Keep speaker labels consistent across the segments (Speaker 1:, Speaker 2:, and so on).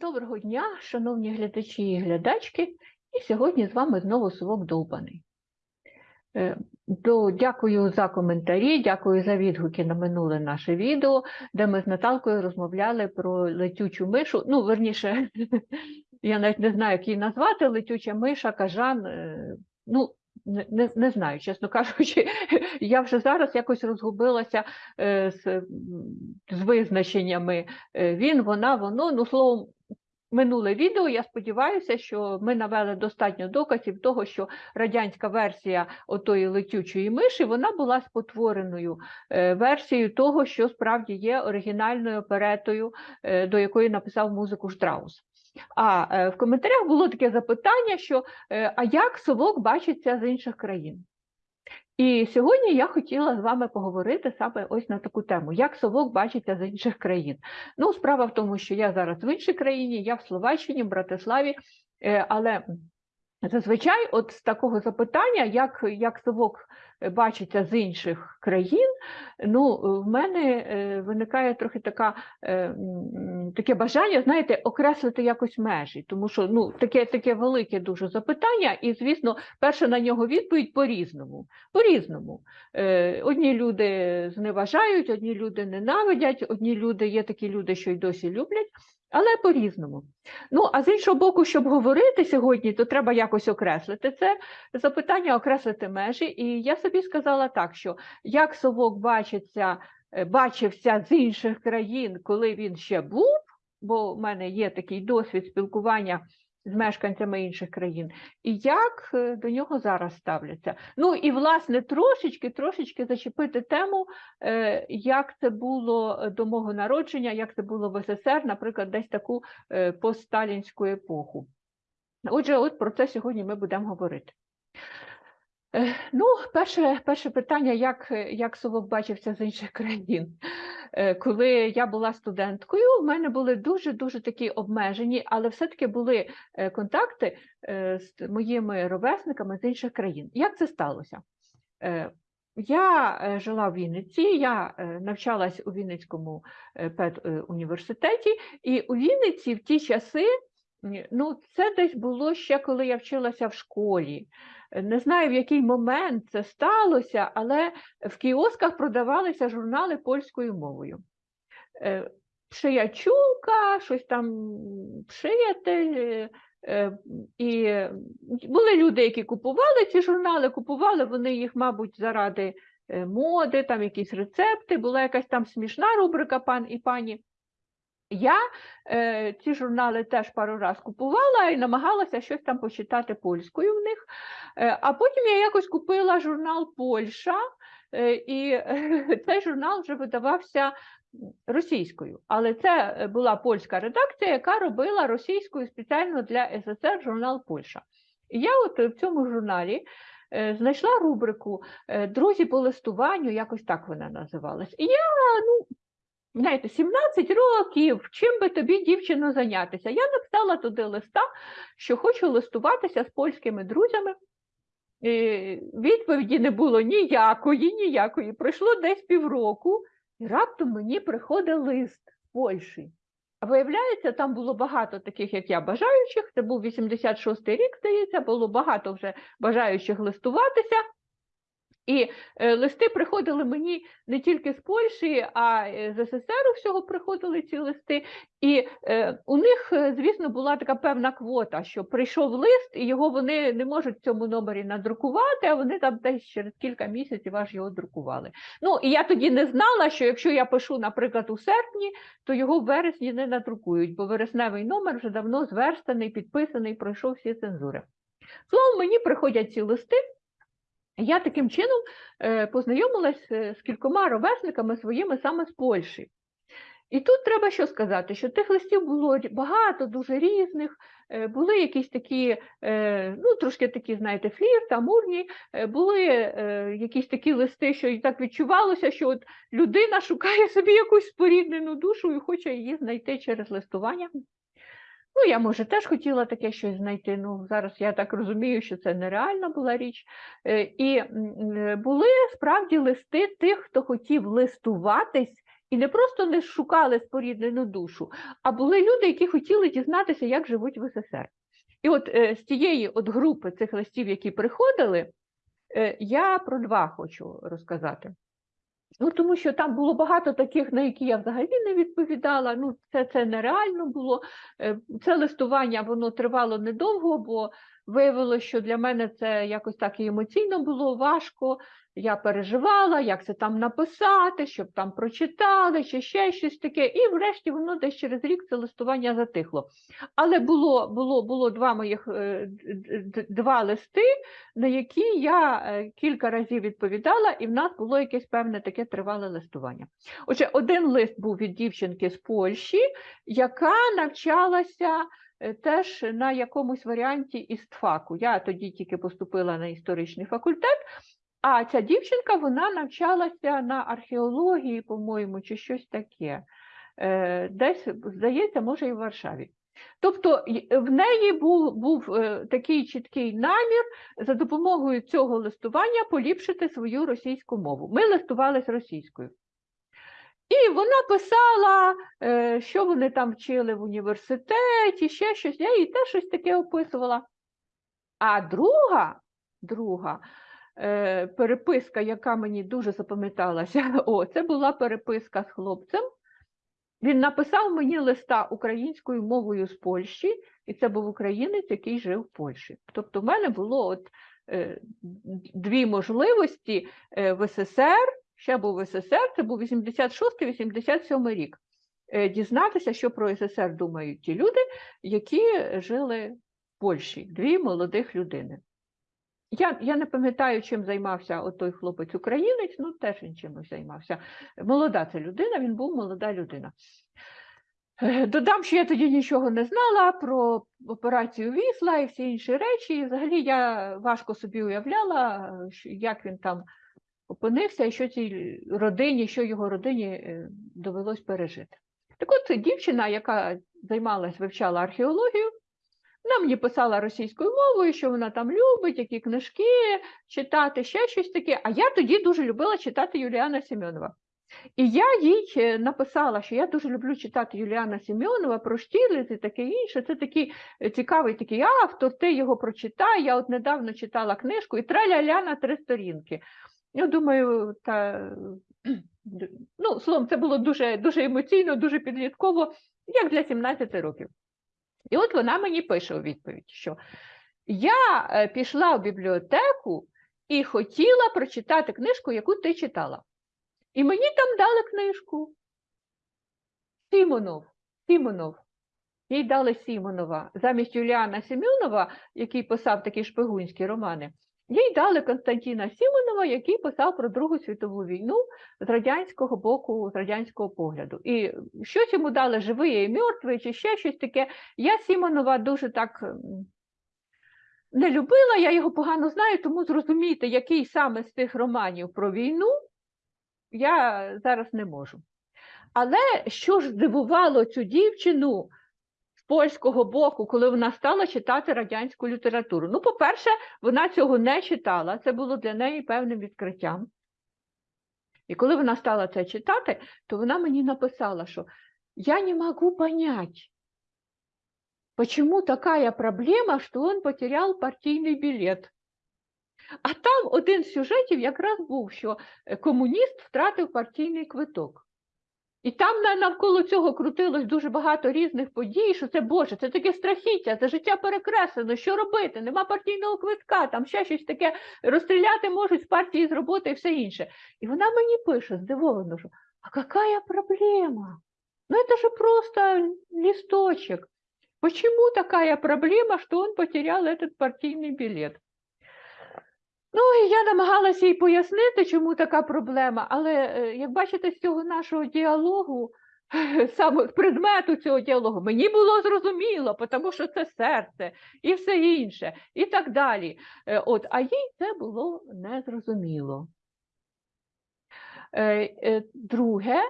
Speaker 1: Доброго дня, шановні глядачі і глядачки, і сьогодні з вами знову Совок Довбаний. Е, Дякую за коментарі, дякую за відгуки на минуле наше відео, де ми з Наталкою розмовляли про летючу мишу. Ну, верніше, я навіть не знаю, як її назвати, летюча миша, кажан. е, Ну, не, не, знаю, чесно кажучи, я вже зараз якось розгубилася е, з, з визначеннями е, він, вона, воно. Ну, словом, минуле відео, я сподіваюся, що ми навели достатньо доказів того, що радянська версія отої летючої миші вона була спотвореною е, версією того, що справді є оригінальною оперетою, до якої написав музику Штраус. А е, в коментарях було таке запитання, що е, а як совок бачиться з інших країн? І сьогодні я хотіла з вами поговорити саме ось на таку тему, як совок бачиться з інших країн. Ну, справа в тому, що я зараз в іншій країні, я в Словаччині, в Братиславі, е, але зазвичай, от з такого запитання, як, як совок бачиться з інших країн, ну, в мене е, виникає трохи така, е, таке бажання, знаєте, окреслити якось межі, тому що ну, таке, таке велике дуже запитання, і, звісно, перша на нього відповідь по-різному. По-різному. Е, Одні люди зневажають, одні люди ненавидять, одні люди є такі люди, що й досі люблять, але по-різному. Ну, а з іншого боку, щоб говорити сьогодні, то треба якось окреслити це запитання, окреслити межі. І я собі сказала так, що як совок бачиться, е, бачився з інших країн, коли він ще був, бо в мене є такий досвід спілкування з мешканцями інших країн, і як е, до нього зараз ставляться. Ну і власне трошечки, трошечки зачепити тему, е, як це було до мого народження, як це було в СССР, наприклад, десь таку постсталінську епоху. Отже, от про це сьогодні ми будемо говорити. Е, Ну, перше, перше питання, як, як совок бачився з інших країн. Е, Коли я була студенткою, в мене були дуже-дуже такі обмежені, але все-таки були е, контакти з моїми ровесниками з інших країн. Як це сталося? Я жила в Вінниці, я навчалась у Вінницькому педуніверситеті, і у Вінниці в ті часи, ну, це десь було ще коли я вчилася в школі. Е, Не знаю, в який момент це сталося, але в кіосках продавалися журнали польською мовою. Е, щось там приятель. е, І були люди, які купували ці журнали, купували вони їх, мабуть, заради моди, там якісь рецепти, була якась там смішна рубрика пан і пані. Я е, ці журнали теж пару раз купувала і намагалася щось там почитати польською в них. Е, а потім я якось купила журнал Польща, е, і е, цей журнал вже видавався російською. Але це е, була польська редакція, яка робила російською спеціально для СССР журнал Польща. І я от в цьому журналі е, знайшла рубрику е, Друзі по листуванню, якось так вона називалась. І я, ну, знаєте, 17 років, чим би тобі, дівчино, зайнятися? Я написала туди листа, що хочу листуватися з польськими друзями. Е, Відповіді не було ніякої, ніякої. Пройшло десь півроку, і раптом мені приходить лист з Польщі. А виявляється, там було багато таких, як я, бажаючих. Це був 86-й рік, здається, було багато вже бажаючих листуватися. І е, листи приходили мені не тільки з Польщі, а е, з СССР всього приходили ці листи. І е, у них, звісно, була така певна квота, що прийшов лист, і його вони не можуть в цьому номері надрукувати, а вони там десь через кілька місяців аж його друкували. Ну і я тоді не знала, що якщо я пишу, наприклад, у серпні, то його в вересні не надрукують, бо вересневий номер вже давно зверстаний, підписаний, пройшов всі цензури. Словом, мені приходять ці листи. Я таким чином е, познайомилась е, з кількома ровесниками своїми саме з Польщі. І тут треба що сказати, що тих листів було багато, дуже різних, е, були якісь такі, ну трошки такі, знаєте, флірт, амурні, е, були якісь такі листи, що і так відчувалося, що от людина шукає собі якусь споріднену душу і хоче її знайти через листування. Ну, я, може, теж хотіла таке щось знайти. Ну, зараз я так розумію, що це нереальна була річ. Е, І е, були справді листи тих, хто хотів листуватись І не просто не шукали споріднену душу, а були люди, які хотіли дізнатися, як живуть в СССР. І от е, з тієї от групи цих листів, які приходили, я про два хочу розказати. Ну, тому що там було багато таких, на які я взагалі не відповідала. Ну, це, це нереально було. Е, Це листування воно тривало недовго, бо виявилося, що для мене це якось так і емоційно було важко. Я переживала, як це там написати, щоб там прочитали, чи ще щось таке. І врешті воно десь через рік це листування затихло. Але було було, було два моїх е, два листи, на які я е, кілька разів відповідала, і в нас було якесь певне таке тривале листування. Отже, один лист був від дівчинки з Польщі, яка навчалася теж на якомусь варіанті істфаку. Я тоді тільки поступила на історичний факультет. А ця дівчинка вона навчалася на археології, по-моєму, чи щось таке. Е, Десь, здається, може, і в Варшаві. Тобто в неї був, був е, такий чіткий намір за допомогою цього листування поліпшити свою російську мову. Ми листувалися російською. І вона писала, е, що вони там вчили в університеті, ще щось. Я їй теж щось таке описувала. А друга, друга е, переписка, яка мені дуже запам'яталася, о, це була переписка з хлопцем. Він написав мені листа українською мовою з Польщі, і це був українець, який жив в Польщі. Тобто, в мене було от е, дві можливості в СССР, ще був СССР, це був 86-87 рік. е, Дізнатися, що про СССР думають ті люди, які жили в Польщі, дві молодих людини. Я, я не пам'ятаю, чим займався той хлопець українець, ну теж він чимось займався. Молода це людина, він був молода людина. Е, Додам, що я тоді нічого не знала про операцію Вісла і всі інші речі. І взагалі я важко собі уявляла, як він там опинився і що цій родині, що його родині е, довелось пережити. Так от дівчина, яка займалась, вивчала археологію, вона мені писала російською мовою, що вона там любить, які книжки читати, ще щось таке. А я тоді дуже любила читати Юліана Семенова. І я їй е, написала, що я дуже люблю читати Юліана Семенова про Штірлиц і таке інше. Це такий е, цікавий такий автор, ти його прочитай. Я от недавно читала книжку і траля-ля на три сторінки. Я думаю, та ну, словом, це було дуже, дуже емоційно, дуже підлітково, як для 17 років. І от вона мені пише у відповідь, що я е, пішла в бібліотеку і хотіла прочитати книжку, яку ти читала. І мені там дали книжку. Сімонов. Сімонов. Їй дали Сімонова. Замість Юліана Семенова, який писав такі шпигунські романи, їй дали Константина Сімонова, який писав про Другу світову війну з радянського боку, з радянського погляду. І щось йому дали живий і мертвий, чи ще щось таке. Я Сімонова дуже так не любила, я його погано знаю, тому зрозуміти, який саме з цих романів про війну, я зараз не можу. Але що ж здивувало цю дівчину польського боку, коли вона стала читати радянську літературу? Ну, по-перше, вона цього не читала, це було для неї певним відкриттям. І коли вона стала це читати, то вона мені написала, що я не можу понять, почему такая проблема, что он потерял партийный билет. А там один з сюжетів якраз був, що комуніст втратив партійний квиток. І там на- навколо цього крутилось дуже багато різних подій, що це Боже, це таке страхіття, це життя перекреслено, що робити? Нема партійного квитка, там ще щось таке розстріляти можуть з партії з роботи і все інше. І вона мені пише здивовано, що а какая проблема? Ну это же просто листочек. Почему такая проблема, что он потерял этот партийный билет? Ну, і я намагалася їй пояснити, чому така проблема, але е, як бачите, з цього нашого діалогу, саме предмету цього діалогу, мені було зрозуміло, тому що це серце і все інше, і так далі. Е, От, а їй це було незрозуміло. Е, Друге,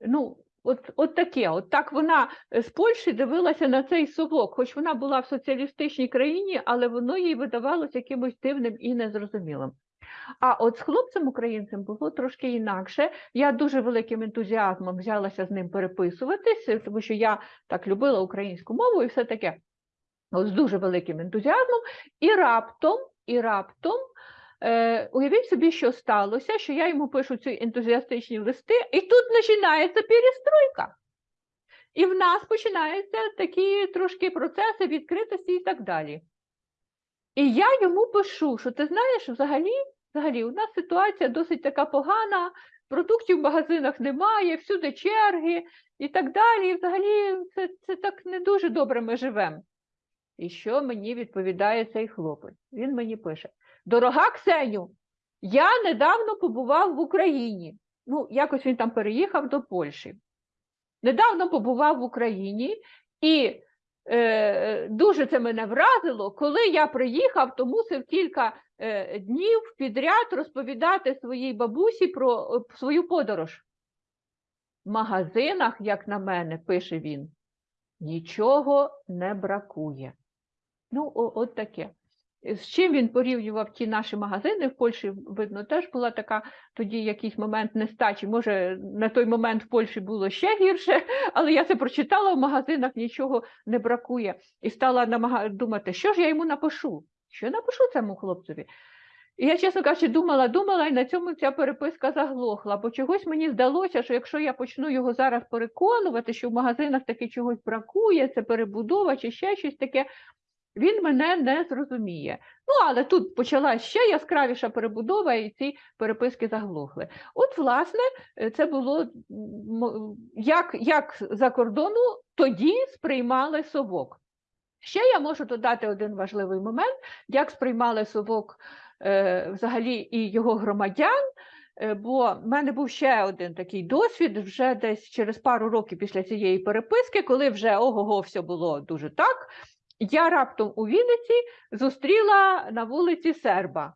Speaker 1: ну, от, от таке, от так вона е, з Польщі дивилася на цей совок, хоч вона була в соціалістичній країні, але воно їй видавалося якимось дивним і незрозумілим. А от з хлопцем українцем було трошки інакше. Я дуже великим ентузіазмом взялася з ним переписуватись, е, тому що я так любила українську мову і все таке. От з дуже великим ентузіазмом, і раптом, і раптом. Е, уявіть собі, що сталося, що я йому пишу ці ентузіастичні листи, і тут починається перестройка. І в нас починаються такі трошки процеси відкритості і так далі. І я йому пишу, що ти знаєш, взагалі, взагалі у нас ситуація досить така погана, продуктів в магазинах немає, всюди черги і так далі. І взагалі це, це так не дуже добре ми живемо. І що мені відповідає цей хлопець? Він мені пише: Дорога Ксеню, я недавно побував в Україні. Ну, якось він там переїхав до Польщі. Недавно побував в Україні, і е, дуже це мене вразило, коли я приїхав, то мусив кілька е, днів підряд розповідати своїй бабусі про е, свою подорож. В магазинах, як на мене, пише він, нічого не бракує. Ну, о, от таке. З чим він порівнював ті наші магазини в Польщі, видно, теж була така тоді якийсь момент нестачі. Може, на той момент в Польщі було ще гірше, але я це прочитала в магазинах, нічого не бракує. І стала намага... думати, що ж я йому напишу? Що напишу цьому хлопцеві? І я, чесно кажучи, думала, думала, і на цьому ця переписка заглохла, бо чогось мені здалося, що якщо я почну його зараз переконувати, що в магазинах таки чогось бракує, це перебудова чи ще щось таке, він мене не зрозуміє. Ну, але тут почалась ще яскравіша перебудова, і ці переписки заглохли. От, власне, е, це було як, як за кордону тоді сприймали совок. Ще я можу додати один важливий момент, як сприймали совок е, взагалі і його громадян. Е, Бо в мене був ще один такий досвід вже десь через пару років після цієї переписки, коли вже ого-го все було дуже так. Я раптом у Вінниці зустріла на вулиці серба.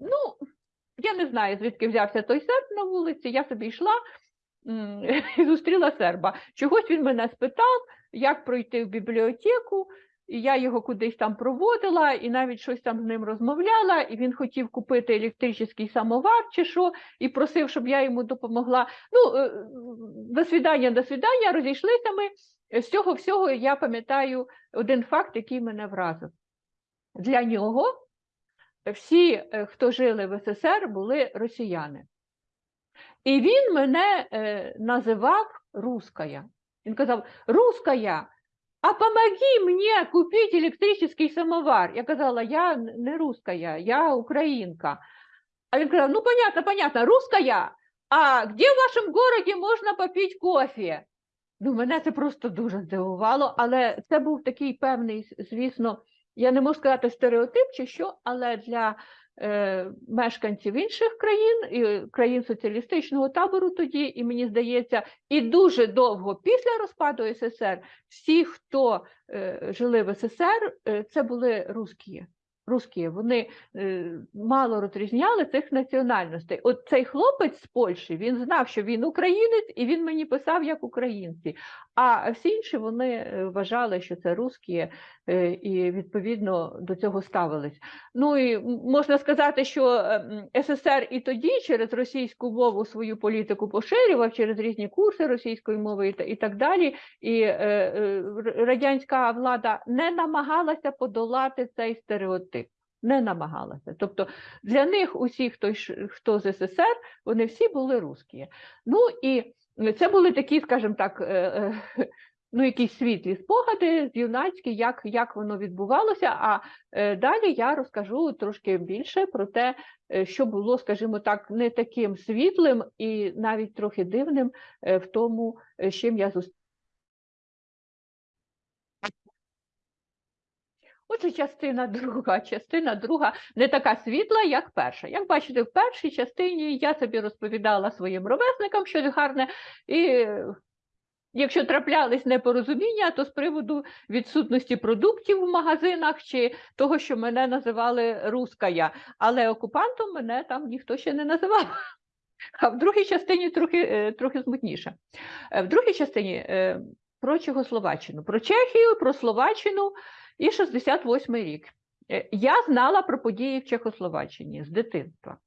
Speaker 1: Ну, я не знаю, звідки взявся той серб на вулиці. Я собі йшла і зустріла серба. Чогось він мене спитав, як пройти в бібліотеку. І я його кудись там проводила, і навіть щось там з ним розмовляла, і він хотів купити електричний самовар чи що, і просив, щоб я йому допомогла. Ну, е, до свідання, до свідання, розійшлися ми. З цього всього я пам'ятаю один факт, який мене вразив. Для нього всі, е, хто жили в СССР, були росіяни. І він мене е, називав руская. Він казав: Руская, а помоги мені купити електричний самовар. Я казала, я не руская, я українка. А він казав: ну, понятно, понятно, руская, а де в вашому городі можна попити кофе? Ну, мене це просто дуже здивувало, але це був такий певний, звісно, я не можу сказати стереотип чи що, але для мешканців інших країн, і країн соціалістичного табору тоді, і мені здається, і дуже довго після розпаду СССР, всі, хто е, жили в СССР, е, це були русські. Русські, вони е, мало розрізняли цих національностей. От цей хлопець з Польщі він знав, що він українець, і він мені писав як українці. А всі інші вони е, вважали, що це русські, е, і відповідно до цього ставились. Ну і можна сказати, що е, СССР і тоді через російську мову свою політику поширював через різні курси російської мови і, та- і так далі. І радянська влада не намагалася подолати цей стереотип. Не намагалася. Тобто для них усі, хто, хто з СССР, вони всі були русські. Ну і це були такі, скажімо так, е, е, ну, якісь світлі спогади з юнацькі, як, як воно відбувалося. А е, далі я розкажу трошки більше про те, що було, скажімо так, не таким світлим і навіть трохи дивним в тому, з чим я зустрілася. Отже, частина друга. Частина друга не така світла, як перша. Як бачите, в першій частині я собі розповідала своїм ровесникам щось гарне, і якщо траплялись непорозуміння, то з приводу відсутності продуктів в магазинах чи того, що мене називали руская, але окупантом мене там ніхто ще не називав. А в другій частині трохи, е, трохи смутніше. Е, В другій частині е, про Чехословаччину, про Чехію, про Словаччину і 68 рік. Е, Я знала про події в Чехословаччині з дитинства.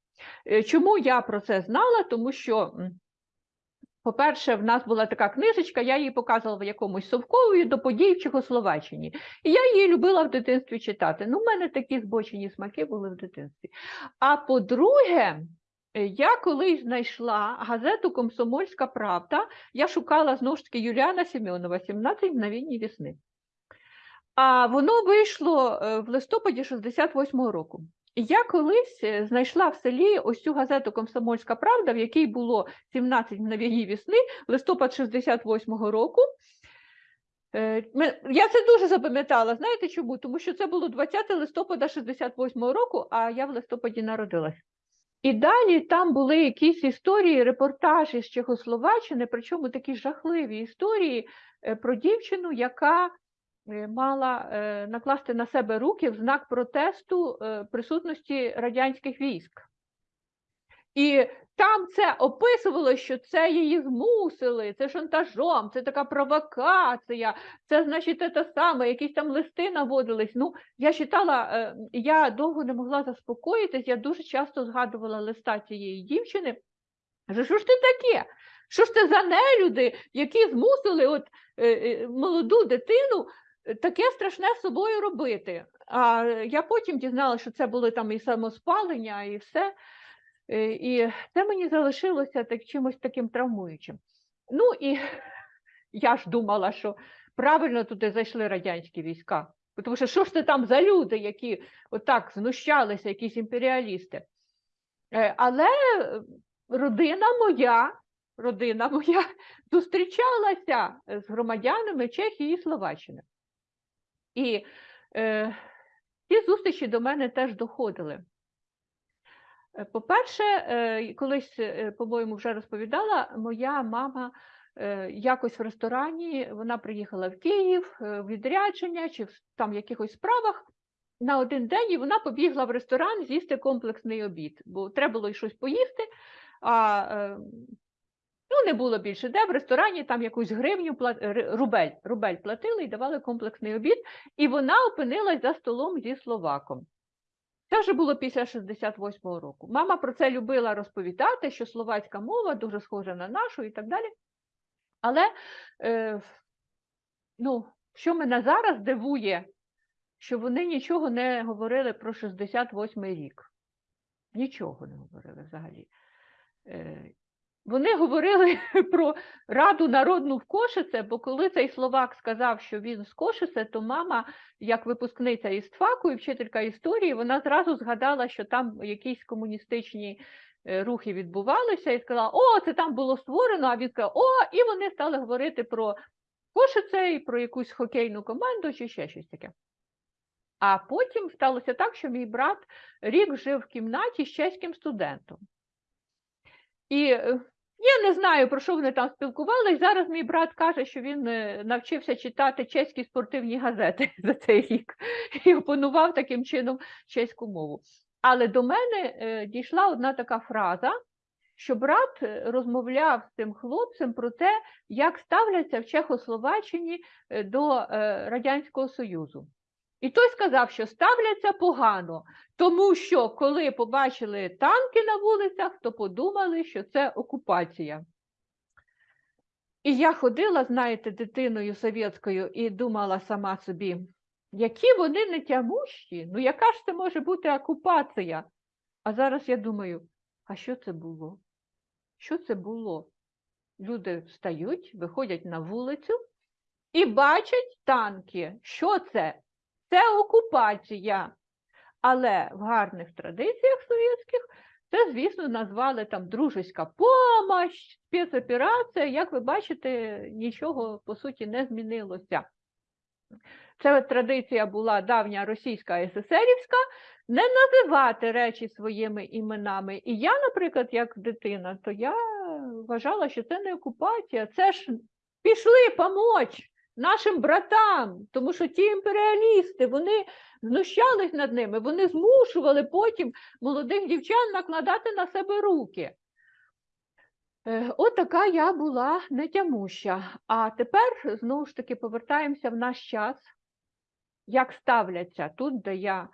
Speaker 1: Е, Чому я про це знала? Тому що, по-перше, в нас була така книжечка, я її показувала в якомусь совкові до подій в Чехословаччині. І я її любила в дитинстві читати. Ну, в мене такі збочені смаки були в дитинстві. А по-друге, е, я колись знайшла газету Комсомольська Правда. Я шукала знову ж таки Юліана Сімеонова «17 мгновень весни. А воно вийшло е, в листопаді 68-го року. Я колись е, знайшла в селі ось цю газету Комсомольська Правда, в якій було 17 мгновень весни, листопад 68-го року. Е, Я це дуже запам'ятала. Знаєте чому? Тому що це було 20 листопада 68-го року, а я в листопаді народилась. І далі там були якісь історії, репортажі з Чехословаччини, причому такі жахливі історії про дівчину, яка мала е, накласти на себе руки в знак протесту е, присутності радянських військ. І там це описувало, що це її змусили, це шантажом, це така провокація, це, значить, те саме, якісь там листи наводились. Ну, я читала, е, я довго не могла заспокоїтись, я дуже часто згадувала листа цієї дівчини. Кажу, що ж ти таке? Що ж це за нелюди, які змусили от, е, е, молоду дитину е, таке страшне з собою робити? А я потім дізналася, що це були там і самоспалення, і все. Е, І це мені залишилося так, чимось таким травмуючим. Ну і я ж думала, що правильно туди зайшли радянські війська. Тому що що ж це там за люди, які отак знущалися, якісь імперіалісти. Е, Але е, родина моя, родина моя зустрічалася з громадянами Чехії і Словаччини. І е, ці зустрічі до мене теж доходили. Е, По-перше, е, колись, е, по-моєму, вже розповідала, моя мама е, якось в ресторані, вона приїхала в Київ е, в відрядження чи в там якихось справах на один день, і вона побігла в ресторан з'їсти комплексний обід, бо треба було щось поїсти. А ну, не було більше де в ресторані там якусь гривню рубель, рубель платили і давали комплексний обід, і вона опинилась за столом зі словаком. Це вже було після 68-го року. Мама про це любила розповідати, що словацька мова дуже схожа на нашу і так далі. Але е, ну, що мене зараз дивує, що вони нічого не говорили про 68-й рік. Нічого не говорили взагалі. Е, вони говорили про Раду народну в Кошице, бо коли цей словак сказав, що він з Кошице, то мама, як випускниця із ТФАКу і вчителька історії, вона зразу згадала, що там якісь комуністичні е, рухи відбувалися, і сказала, о, це там було створено, а він сказав, о, і вони стали говорити про Кошице і про якусь хокейну команду чи ще щось таке. А потім сталося так, що мій брат рік жив в кімнаті з чеським студентом. І е, я не знаю, про що вони там спілкувались. Зараз мій брат каже, що він е, навчився читати чеські спортивні газети за цей рік і опанував таким чином чеську мову. Але до мене е, дійшла одна така фраза, що брат розмовляв з цим хлопцем про те, як ставляться в Чехословаччині до Радянського Союзу. І той сказав, що ставляться погано, тому що коли побачили танки на вулицях, то подумали, що це окупація. І я ходила, знаєте, дитиною совєтською і думала сама собі, які вони нетямущі, ну яка ж це може бути окупація? А зараз я думаю, а що це було? Що це було? Люди встають, виходять на вулицю і бачать танки. Що це? Це окупація. Але в гарних традиціях совєтських це, звісно, назвали там дружеська помощь, спецоперація. Як ви бачите, нічого по суті не змінилося. Це традиція була давня російська СССРівська, не називати речі своїми іменами. І я, наприклад, як дитина, то я вважала, що це не окупація, це ж пішли помочь нашим братам, тому що ті імперіалісти, вони знущались над ними, вони змушували потім молодих дівчат накладати на себе руки. Е, От така я була нетямуща. А тепер знову ж таки повертаємося в наш час, як ставляться тут, де я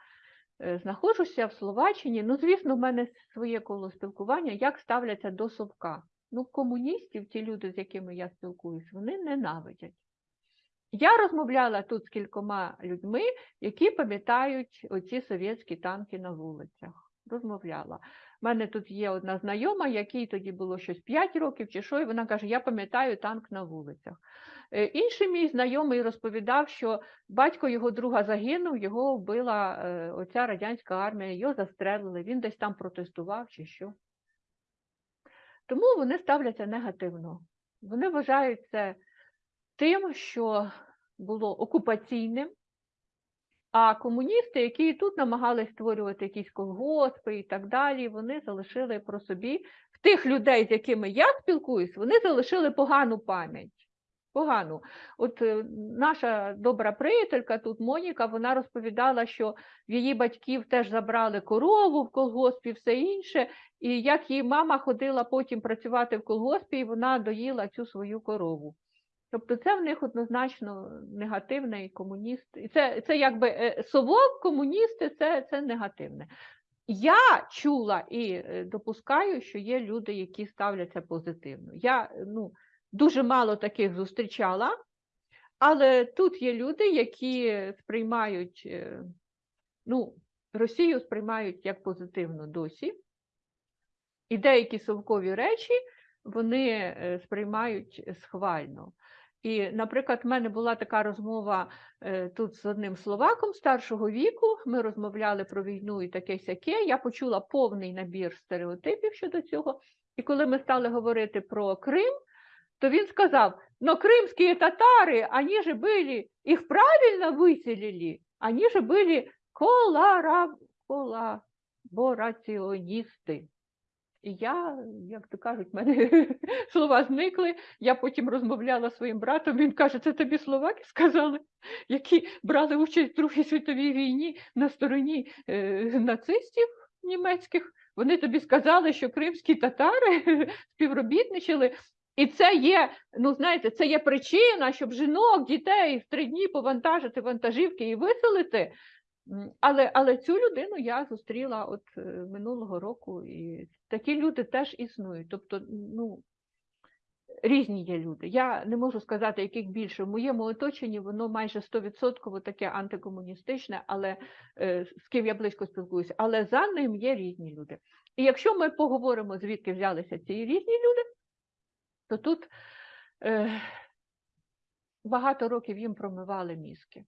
Speaker 1: е, знаходжуся в Словаччині. Ну, звісно, в мене своє коло спілкування, як ставляться до совка. Ну, комуністів, ті люди, з якими я спілкуюсь, вони ненавидять. Я розмовляла тут з кількома людьми, які пам'ятають оці совєтські танки на вулицях. Розмовляла. У мене тут є одна знайома, якій тоді було щось 5 років чи що, і вона каже: Я пам'ятаю танк на вулицях. Е, Інший мій знайомий розповідав, що батько його друга загинув, його вбила е, оця радянська армія, його застрелили, він десь там протестував чи що. Тому вони ставляться негативно. Вони вважають це тим, що було окупаційним, а комуністи, які і тут намагались створювати якісь колгоспи і так далі, вони залишили про собі в тих людей, з якими я спілкуюсь, вони залишили погану пам'ять. Погану. От е, наша добра приятелька тут Моніка, вона розповідала, що в її батьків теж забрали корову в колгоспі, все інше, і як її мама ходила потім працювати в колгоспі, і вона доїла цю свою корову. Тобто це в них однозначно негативний комуніст. І це, це якби е, совок, комуністи, це, це негативне. Я чула і е, допускаю, що є люди, які ставляться позитивно. Я ну, дуже мало таких зустрічала, але тут є люди, які сприймають е, ну, Росію сприймають як позитивно досі. І деякі совкові речі вони сприймають схвально. І, наприклад, в мене була така розмова е, тут з одним словаком старшого віку. Ми розмовляли про війну і таке сяке. Я почула повний набір стереотипів щодо цього. І коли ми стали говорити про Крим, то він сказав: но кримські татари, вони же були, їх правильно виселили, вони же були колара, колабораціоністи. І я, як то кажуть, в мене слова зникли. Я потім розмовляла зі своїм братом. Він каже, це тобі словаки сказали, які брали участь в Другій світовій війні на стороні е, нацистів німецьких. Вони тобі сказали, що кримські татари співробітничали. І це є, ну знаєте, це є причина, щоб жінок, дітей в три дні повантажити вантажівки і виселити. Але, але цю людину я зустріла от е, минулого року, і такі люди теж існують. Тобто, ну, різні є люди. Я не можу сказати, яких більше. В моєму оточенні воно майже 100% таке антикомуністичне, але е, з ким я близько спілкуюся. Але за ним є різні люди. І якщо ми поговоримо, звідки взялися ці різні люди, то тут е, багато років їм промивали мізки.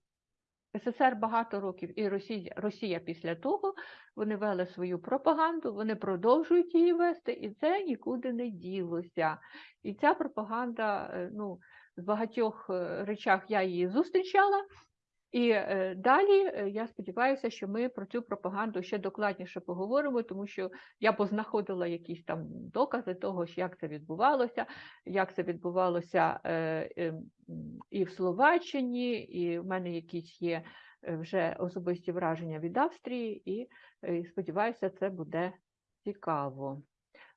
Speaker 1: СССР багато років і Росія, Росія після того вони вели свою пропаганду, вони продовжують її вести, і це нікуди не ділося. І ця пропаганда, е, ну, в багатьох е, речах я її зустрічала. І е, далі е, я сподіваюся, що ми про цю пропаганду ще докладніше поговоримо, тому що я познаходила якісь там докази того, як це відбувалося, як це відбувалося е, і в Словаччині, і в мене якісь є вже особисті враження від Австрії, і сподіваюся, це буде цікаво.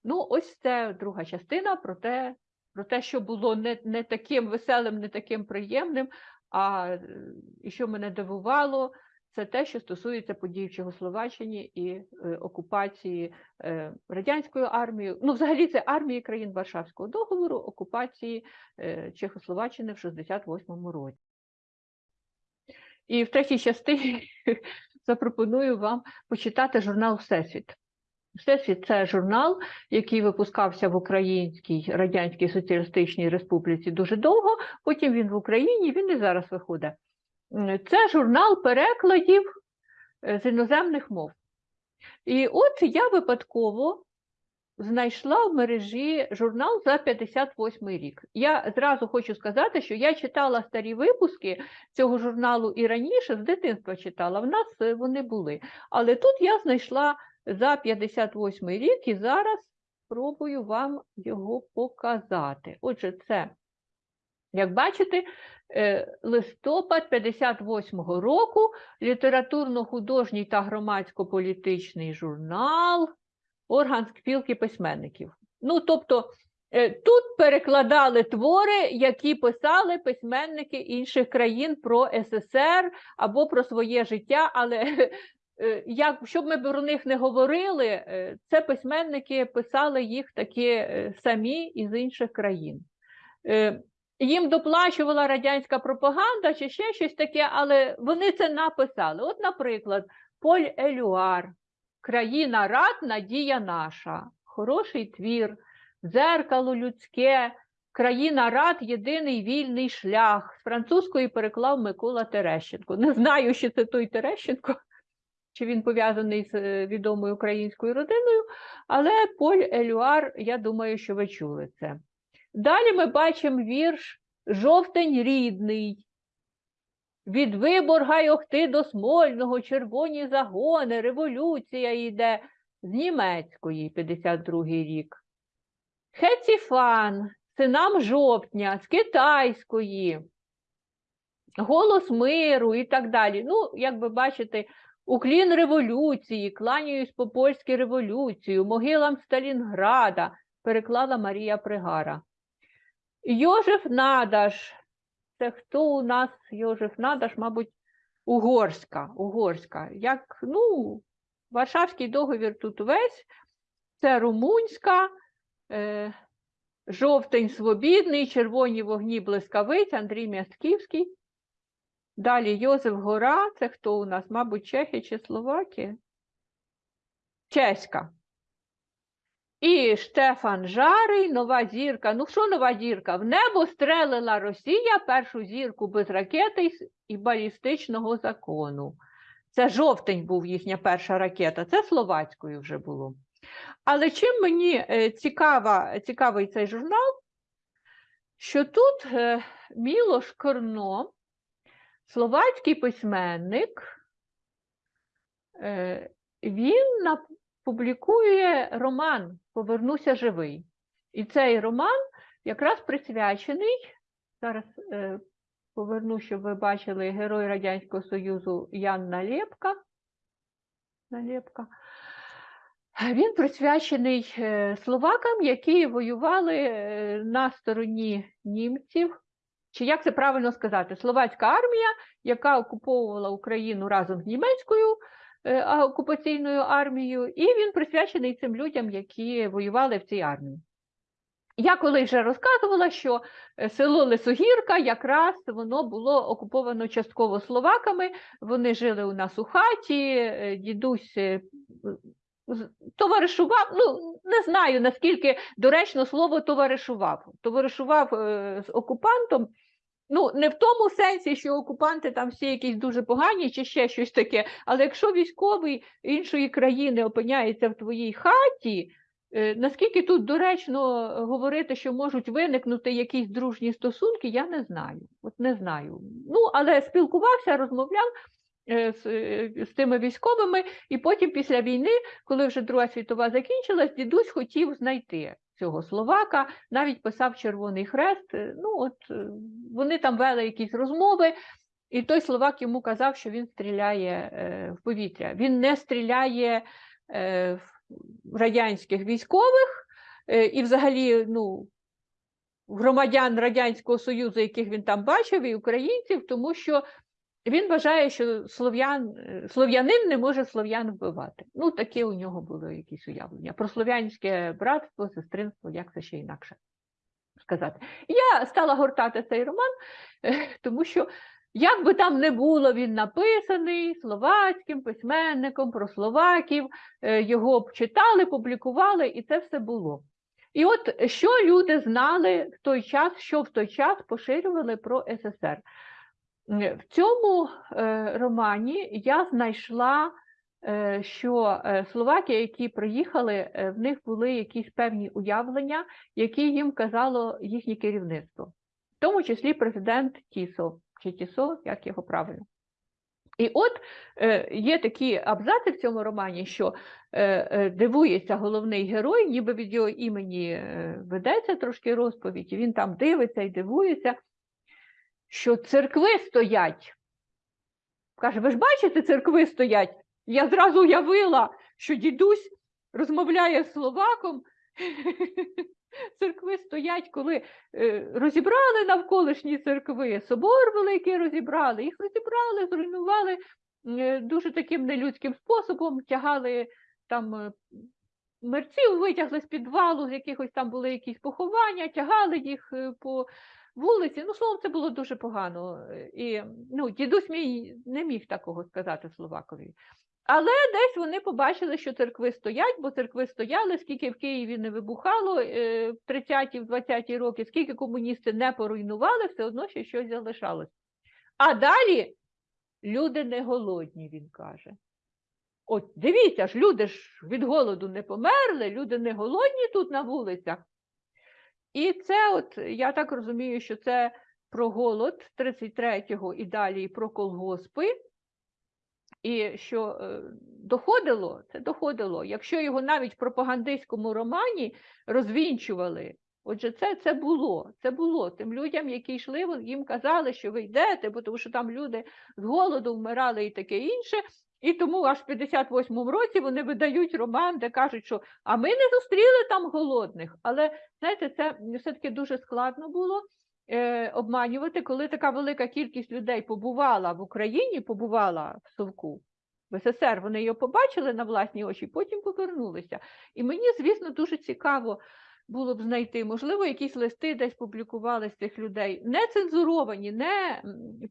Speaker 1: Ну, ось це друга частина про те, про те, що було не, не таким веселим, не таким приємним. А е, і що мене дивувало, це те, що стосується подій в Чехословаччині і е, окупації е, радянською армією. Ну, взагалі, це армії країн Варшавського договору, окупації е, Чехословаччини в 68-му році. І в третій частині запропоную вам почитати журнал Всесвіт. Всесвіт це журнал, який випускався в Українській Радянській Соціалістичній Республіці дуже довго, потім він в Україні, він і зараз виходить. Це журнал перекладів е, з іноземних мов. І от я випадково знайшла в мережі журнал за 58 рік. Я зразу хочу сказати, що я читала старі випуски цього журналу і раніше, з дитинства читала, в нас е, вони були. Але тут я знайшла за 58 рік і зараз спробую вам його показати. Отже, це, як бачите, е, листопад 58-го року літературно-художній та громадсько-політичний журнал Орган спілки письменників. Ну, тобто, е, тут перекладали твори, які писали письменники інших країн про СССР або про своє життя, але як, щоб ми про них не говорили, е, це письменники писали їх таки е, самі із інших країн. Е, Їм доплачувала радянська пропаганда чи ще щось таке, але вони це написали. От, наприклад, Поль Елюар, Країна рад, надія наша, хороший твір, дзеркало людське, Країна рад, єдиний вільний шлях. З французької переклав Микола Терещенко. Не знаю, що це той Терещенко, чи він пов'язаний з е, відомою українською родиною, але Поль Елюар, я думаю, що ви чули це. Далі ми бачимо вірш Жовтень рідний. Від Виборга й Охти до Смольного, червоні загони, революція йде з німецької, 52-й рік. Хеціфан, синам жовтня, з китайської, голос миру і так далі. Ну, як ви бачите, уклін революції, кланяюсь по польській революцію, могилам Сталінграда, переклала Марія Пригара. Йожеф Надаш. Це хто у нас Йожеф Надаш, мабуть, угорська. угорська. Як, ну, Варшавський договір тут весь, це румунська, е, жовтень свобідний, червоні вогні блискавиць, Андрій Мястківський. Далі Йозеф Гора, це хто у нас, мабуть, Чехи чи Словакія? Чеська. І Штефан Жарий, нова зірка. Ну, що нова зірка? В небо стрелила Росія першу зірку без ракети і балістичного закону. Це жовтень був їхня перша ракета, це словацькою вже було. Але чим мені е, цікава, цікавий цей журнал, що тут е, Мілош Корно, словацький письменник, е, він публікує роман Повернуся живий. І цей роман якраз присвячений. Зараз е, поверну, щоб ви бачили герой Радянського Союзу Ян Налєпка. Налєпка. Він присвячений е, словакам, які воювали на стороні німців. Чи як це правильно сказати? Словацька армія, яка окуповувала Україну разом з німецькою е, окупаційною армією, і він присвячений цим людям, які воювали в цій армії. Я колись вже розказувала, що е, село Лисогірка якраз воно було окуповано частково словаками. Вони жили у нас у хаті, е, дідусь товаришував. Ну не знаю наскільки доречно слово товаришував. Товаришував е, з окупантом. Ну, не в тому сенсі, що окупанти там всі якісь дуже погані чи ще щось таке. Але якщо військовий іншої країни опиняється в твоїй хаті, е, наскільки тут доречно говорити, що можуть виникнути якісь дружні стосунки, я не знаю. От не знаю. Ну, але спілкувався, розмовляв з, е, з тими військовими, і потім після війни, коли вже Друга світова закінчилась, дідусь хотів знайти цього словака, навіть писав Червоний Хрест. е, Ну, от е, вони там вели якісь розмови, і той словак йому казав, що він стріляє е, в повітря. Він не стріляє е, в радянських військових е, і взагалі, ну. Громадян Радянського Союзу, яких він там бачив, і українців, тому що він вважає, що слов'ян, е, слов'янин не може слов'ян вбивати. Ну, таке у нього було якісь уявлення. Про слов'янське братство, сестринство, як це ще інакше сказати. Я стала гортати цей роман, е, тому що, як би там не було, він написаний словацьким письменником про словаків, е, його б читали, публікували, і це все було. І от що люди знали в той час, що в той час поширювали про СССР. Е, В цьому е, романі я знайшла, е, що словаки, які приїхали, в них були якісь певні уявлення, які їм казало їхнє керівництво, в тому числі президент Тісо, чи Тісо, як його правильно. І от є такі абзаци в цьому романі, що дивується головний герой, ніби від його імені ведеться трошки розповідь, і він там дивиться і дивується, що церкви стоять. Каже, ви ж бачите, церкви стоять? Я зразу уявила, що дідусь розмовляє з словаком. Церкви стоять, коли е, розібрали навколишні церкви, собор великий розібрали, їх розібрали, зруйнували е, дуже таким нелюдським способом тягали там е, мерців, витягли з підвалу, з якихось там були якісь поховання, тягали їх по вулиці. Ну, словом, це було дуже погано. І ну, дідусь мій не міг такого сказати Словакові. Але десь вони побачили, що церкви стоять, бо церкви стояли, скільки в Києві не вибухало е, в 30-ті, в 20-ті роки, скільки комуністи не поруйнували, все одно ще щось залишалось. А далі люди не голодні, він каже. От дивіться ж, люди ж від голоду не померли, люди не голодні тут на вулицях. І це, от я так розумію, що це про голод 33-го і далі про колгоспи. І що е, доходило, це доходило. Якщо його навіть в пропагандистському романі розвінчували, отже, це, це було. Це було тим людям, які йшли, їм казали, що ви йдете, бо тому що там люди з голоду вмирали і таке інше. І тому аж в 58-му році вони видають роман, де кажуть, що а ми не зустріли там голодних. Але знаєте, це все-таки дуже складно було е, обманювати, коли така велика кількість людей побувала в Україні, побувала в Совку. В СССР вони його побачили на власні очі, потім повернулися. І мені, звісно, дуже цікаво було б знайти, можливо, якісь листи десь публікували з цих людей, не цензуровані, не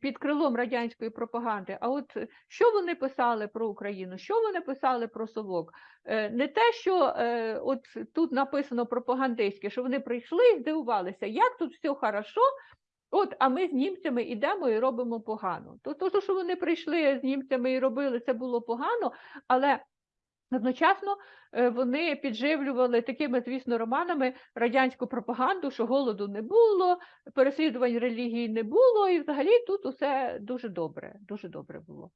Speaker 1: під крилом радянської пропаганди, а от е, що вони писали про Україну, що вони писали про Совок. Е, Не те, що е, от тут написано пропагандистське, що вони прийшли і здивувалися, як тут все хорошо, От, а ми з німцями йдемо і робимо погано. То, то, що вони прийшли з німцями і робили, це було погано, але одночасно е, вони підживлювали такими, звісно, романами радянську пропаганду, що голоду не було, переслідувань релігії не було, і взагалі тут усе дуже добре, дуже добре було.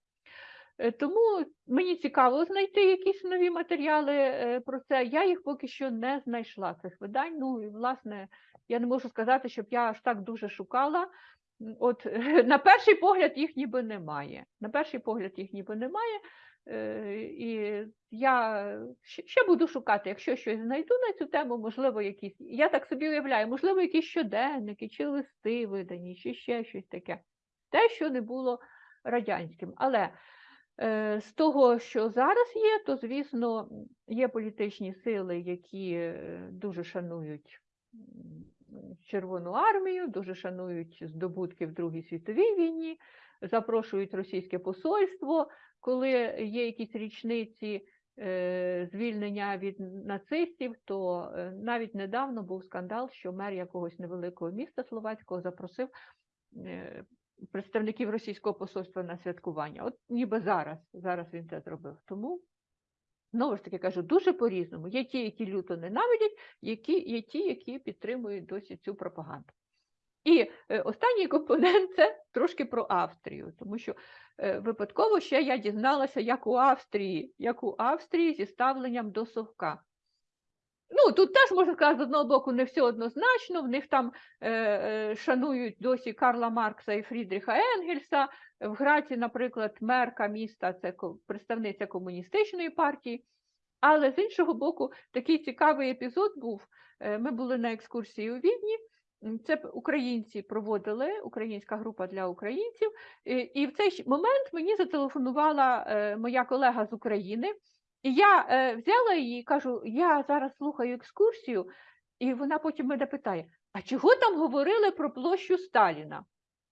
Speaker 1: Е, Тому мені цікаво знайти якісь нові матеріали е, про це. Я їх поки що не знайшла цих видань. Ну і власне я не можу сказати, щоб я аж так дуже шукала. От на перший погляд їх ніби немає. На перший погляд їх ніби немає. Е, І я ще- буду шукати, якщо щось знайду на цю тему, можливо, якісь. Я так собі уявляю, можливо, якісь щоденники чи листи видані, чи ще щось таке. Те, що не було радянським. Але Е, З того, що зараз є, то, звісно, є політичні сили, які е, дуже шанують Червону армію, дуже шанують здобутки в Другій світовій війні, запрошують російське посольство, коли є якісь річниці е, звільнення від нацистів, то е, навіть недавно був скандал, що мер якогось невеликого міста словацького запросив е, представників російського посольства на святкування. От ніби зараз, зараз він це зробив. Тому, знову ж таки кажу, дуже по-різному. Є ті, які люто ненавидять, які, є ті, які підтримують досі цю пропаганду. І е, останній компонент це трошки про Австрію, тому що е, випадково ще я дізналася, як у Австрії, як у Австрії зі ставленням до совка. Ну, тут теж можна сказати, з одного боку, не все однозначно. В них там е, е, шанують досі Карла Маркса і Фрідріха Енгельса. В Граці, наприклад, мерка міста це представниця комуністичної партії. Але з іншого боку, такий цікавий епізод був. Ми були на екскурсії у Відні. Це українці проводили, українська група для українців. І, в цей момент мені зателефонувала е, моя колега з України. І я е, взяла її і кажу: я зараз слухаю екскурсію, і вона потім мене питає: а чого там говорили про площу Сталіна?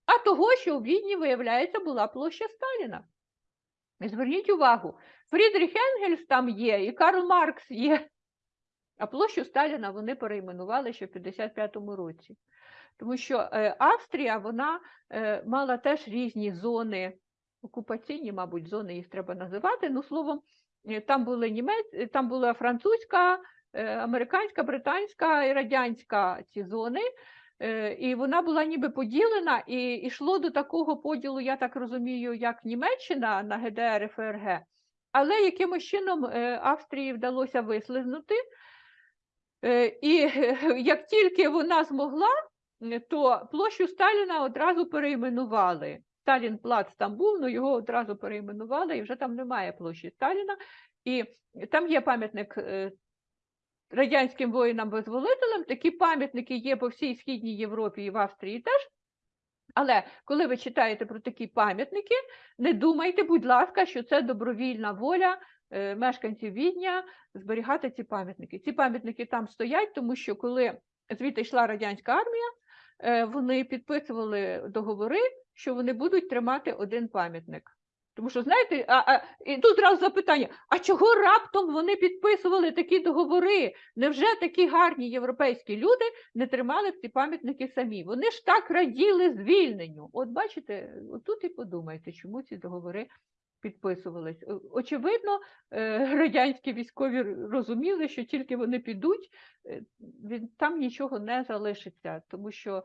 Speaker 1: А того, що у Відні, виявляється, була площа Сталіна. Зверніть увагу, Фрідріх Енгельс там є, і Карл Маркс є. А площу Сталіна вони перейменували ще в 55-му році. Тому що е, Австрія вона е, мала теж різні зони, окупаційні, мабуть, зони їх треба називати. Ну, словом, е, там були німець, там була французька, американська, британська і радянська ці зони. І вона була ніби поділена, і йшло до такого поділу, я так розумію, як Німеччина на ГДР і ФРГ. Але якимось чином Австрії вдалося вислизнути. Е, І як тільки вона змогла, то площу Сталіна одразу перейменували. Сталін плац там був, але його одразу перейменували, і вже там немає площі Сталіна. І там є пам'ятник е, радянським воїнам-визволителям. Такі пам'ятники є по всій Східній Європі і в Австрії теж. Але коли ви читаєте про такі пам'ятники, не думайте, будь ласка, що це добровільна воля мешканців Відня зберігати ці пам'ятники. Ці пам'ятники там стоять, тому що коли звідти йшла радянська армія, е, вони підписували договори, що вони будуть тримати один пам'ятник. Тому що, знаєте, а, а, і тут зразу запитання: а чого раптом вони підписували такі договори? Невже такі гарні європейські люди не тримали ці пам'ятники самі? Вони ж так раділи звільненню. От бачите, отут і подумайте, чому ці договори підписувались. Очевидно, е, радянські військові розуміли, що тільки вони підуть, е, там нічого не залишиться, тому що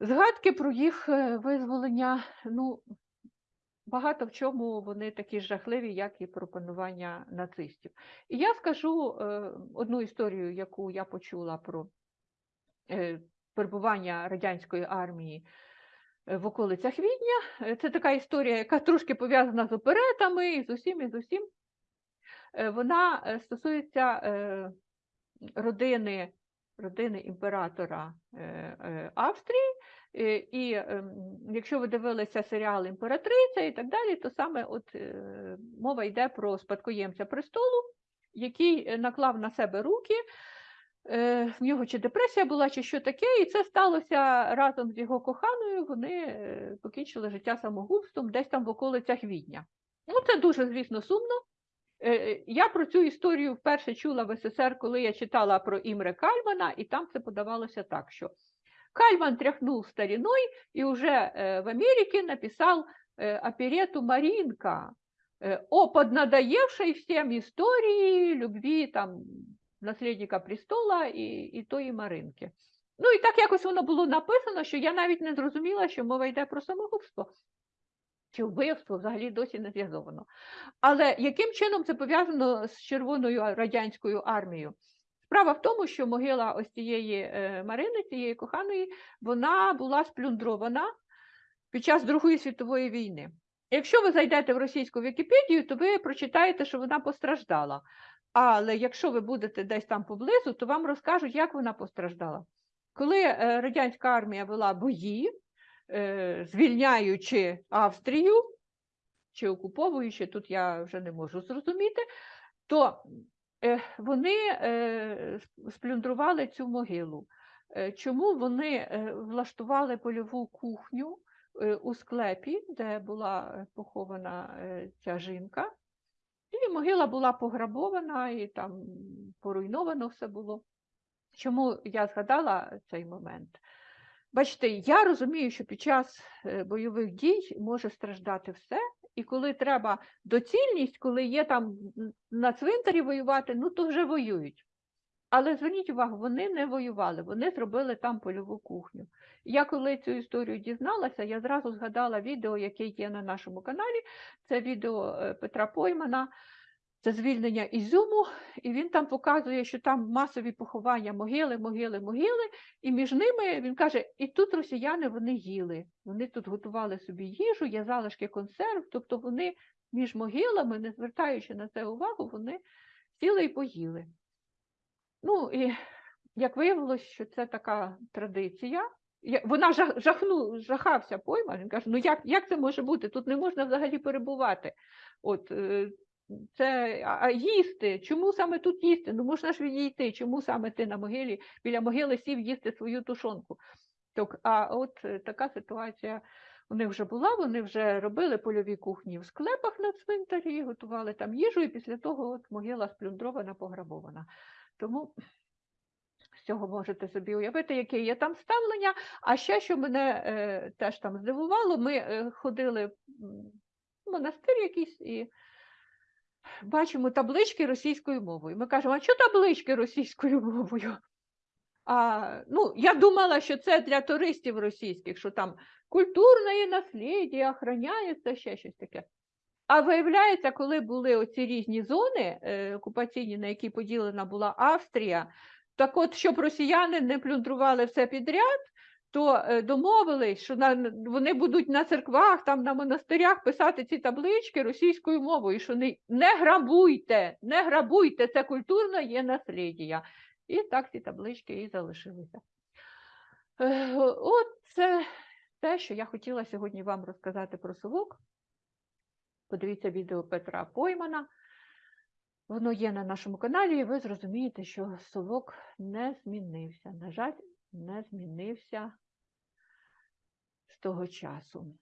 Speaker 1: згадки про їх е, визволення, ну, багато в чому вони такі жахливі, як і про панування нацистів. І я скажу одну історію, яку я почула про перебування радянської армії в околицях Відня. Е, Це така історія, яка трошки пов'язана з оперетами і з усім, і з усім. Е, Вона е, стосується родини, родини імператора Австрії. І ем, якщо ви дивилися серіал Імператриця і так далі, то саме от мова йде про спадкоємця престолу, який наклав на себе руки. Е, В нього чи депресія була, чи що таке, і це сталося разом з його коханою. Вони е, покінчили життя самогубством десь там в околицях Відня. Ну, це дуже, звісно, сумно. Е, Я про цю історію вперше чула в СССР, коли я читала про Імре Кальмана, і там це подавалося так, що Кальман тряхнул стариной и уже э, в Америке написал э, оперету «Маринка» э, о поднадоевшей всем истории любви там, наслідника престола і, і тої Маринки. Ну і так якось воно було написано, що я навіть не зрозуміла, що мова йде про самогубство. Чи вбивство взагалі досі не зв'язовано. Але яким чином це пов'язано з Червоною радянською армією? Справа в тому, що могила ось цієї е, Марини, цієї коханої, вона була сплюндрована під час Другої світової війни. Якщо ви зайдете в російську Вікіпедію, то ви прочитаєте, що вона постраждала. Але якщо ви будете десь там поблизу, то вам розкажуть, як вона постраждала. Коли е, радянська армія вела бої, е, звільняючи Австрію чи окуповуючи, тут я вже не можу зрозуміти, то е, вони сплюндрували цю могилу. Чому вони влаштували польову кухню у склепі, де була похована ця жінка? Могила була пограбована, і там поруйновано все було. Чому я згадала цей момент? Бачите, я розумію, що під час е, бойових дій може страждати все, і коли треба доцільність, коли є там на цвинтарі воювати, ну то вже воюють. Але зверніть увагу, вони не воювали, вони зробили там польову кухню. Я коли цю історію дізналася, я зразу згадала відео, яке є на нашому каналі. Це відео е, Петра Поймана, це звільнення Ізюму, і він там показує, що там масові поховання, могили, могили, могили, і між ними він каже: і тут росіяни вони їли. Вони тут готували собі їжу, є залишки консерв, тобто вони між могилами, не звертаючи на це увагу, вони сіли і поїли. Ну і як виявилось, що це така традиція. Вона жах, жахну, жахався пойма. Він каже: ну як, як це може бути? Тут не можна взагалі перебувати. От е, це а, їсти. Чому саме тут їсти? Ну можна ж відійти. Чому саме ти на могилі біля могили сів їсти свою тушонку? Так, а от е, така ситуація у них вже була. Вони вже робили польові кухні в склепах на цвинтарі, готували там їжу, і після того от могила сплюндрована, пограбована. Тому з цього можете собі уявити, яке є там ставлення. А ще, що мене е, теж там здивувало, ми е, ходили в монастир якийсь і бачимо таблички російською мовою. Ми кажемо, а що таблички російською мовою? А, ну, я думала, що це для туристів російських, що там культурне наслідя охороняється, ще щось таке. А виявляється, коли були оці різні зони е, окупаційні, на які поділена була Австрія, так от, щоб росіяни не плюндрували все підряд, то е, домовились, що на, вони будуть на церквах, там на монастирях писати ці таблички російською мовою, що не, не грабуйте, не грабуйте, це культурне є наслідя. І так ці таблички і залишилися. Е, От це те, що я хотіла сьогодні вам розказати про совок. Подивіться відео Петра Поймана. Воно є на нашому каналі, і ви зрозумієте, що совок не змінився. На жаль, не змінився з того часу.